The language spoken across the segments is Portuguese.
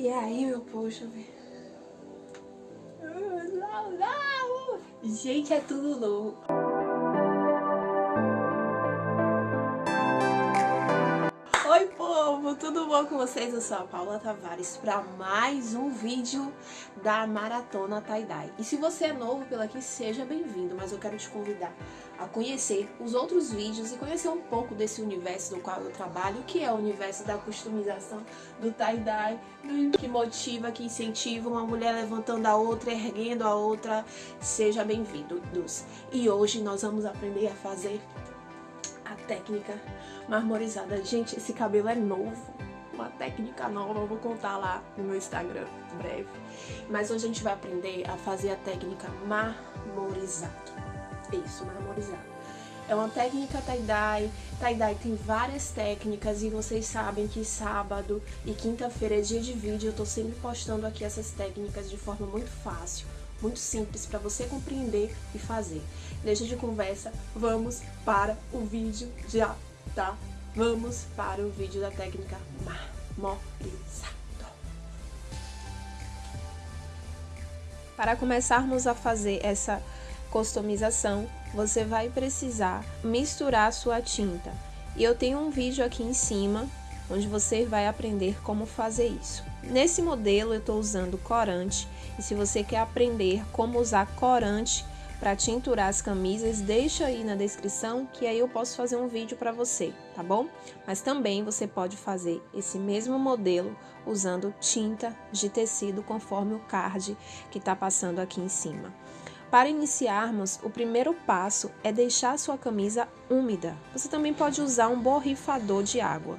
E aí, meu poxa, Gente, é tudo novo. Povo! Tudo bom com vocês? Eu sou a Paula Tavares para mais um vídeo da Maratona Tie-Dye. E se você é novo pela aqui, seja bem-vindo, mas eu quero te convidar a conhecer os outros vídeos e conhecer um pouco desse universo no qual eu trabalho, que é o universo da customização, do tie-dye, que motiva, que incentiva uma mulher levantando a outra, erguendo a outra. Seja bem-vindo, E hoje nós vamos aprender a fazer a técnica marmorizada. Gente, esse cabelo é novo, uma técnica nova, eu vou contar lá no meu Instagram breve. Mas hoje a gente vai aprender a fazer a técnica marmorizada. Isso, marmorizado. É uma técnica tie-dye. Tie-dye tem várias técnicas e vocês sabem que sábado e quinta-feira é dia de vídeo. Eu tô sempre postando aqui essas técnicas de forma muito fácil, muito simples para você compreender e fazer. Deixa de conversa, vamos para o vídeo já, tá? Vamos para o vídeo da técnica marmorizado. Para começarmos a fazer essa customização, você vai precisar misturar sua tinta. E eu tenho um vídeo aqui em cima, onde você vai aprender como fazer isso. Nesse modelo eu estou usando corante, e se você quer aprender como usar corante para tinturar as camisas, deixa aí na descrição que aí eu posso fazer um vídeo para você, tá bom? Mas também você pode fazer esse mesmo modelo usando tinta de tecido conforme o card que está passando aqui em cima. Para iniciarmos, o primeiro passo é deixar sua camisa úmida. Você também pode usar um borrifador de água.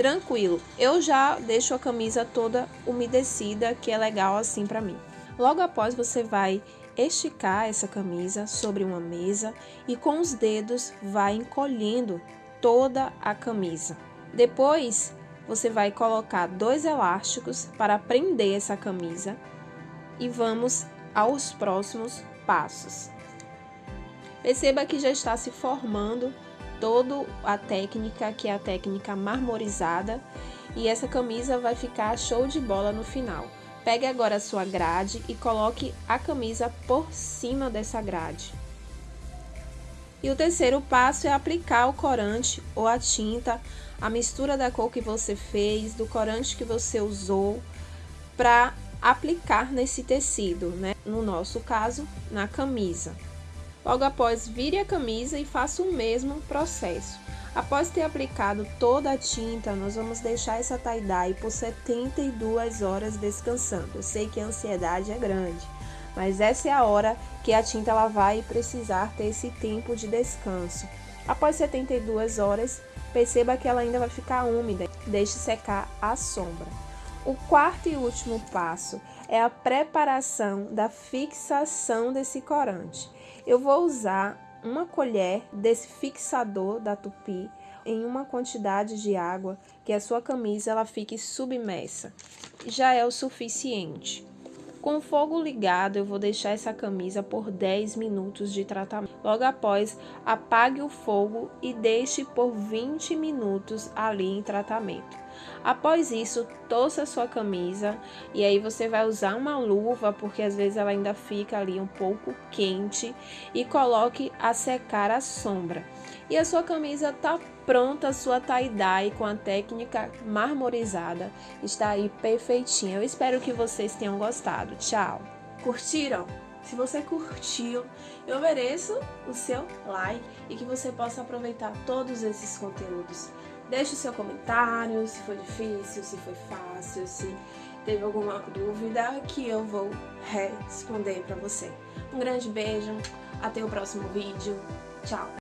Tranquilo, eu já deixo a camisa toda umedecida, que é legal assim para mim. Logo após, você vai esticar essa camisa sobre uma mesa e com os dedos vai encolhendo toda a camisa. Depois, você vai colocar dois elásticos para prender essa camisa e vamos aos próximos passos. Perceba que já está se formando toda a técnica, que é a técnica marmorizada, e essa camisa vai ficar show de bola no final. Pegue agora a sua grade e coloque a camisa por cima dessa grade. E o terceiro passo é aplicar o corante ou a tinta, a mistura da cor que você fez, do corante que você usou, para aplicar nesse tecido, né? No nosso caso, na camisa. Logo após, vire a camisa e faça o mesmo processo. Após ter aplicado toda a tinta, nós vamos deixar essa tie-dye por 72 horas descansando. Eu sei que a ansiedade é grande, mas essa é a hora que a tinta ela vai precisar ter esse tempo de descanso. Após 72 horas, perceba que ela ainda vai ficar úmida. Deixe secar à sombra. O quarto e último passo é a preparação da fixação desse corante. Eu vou usar uma colher desse fixador da tupi em uma quantidade de água que a sua camisa ela fique submersa. Já é o suficiente. Com o fogo ligado, eu vou deixar essa camisa por 10 minutos de tratamento. Logo após, apague o fogo e deixe por 20 minutos ali em tratamento. Após isso, torça a sua camisa e aí você vai usar uma luva, porque às vezes ela ainda fica ali um pouco quente, e coloque a secar a sombra. E a sua camisa tá pronta, a sua tie-dye com a técnica marmorizada está aí perfeitinha. Eu espero que vocês tenham gostado. Tchau! Curtiram? Se você curtiu, eu mereço o seu like e que você possa aproveitar todos esses conteúdos. Deixe o seu comentário, se foi difícil, se foi fácil, se teve alguma dúvida que eu vou responder para você. Um grande beijo, até o próximo vídeo, tchau!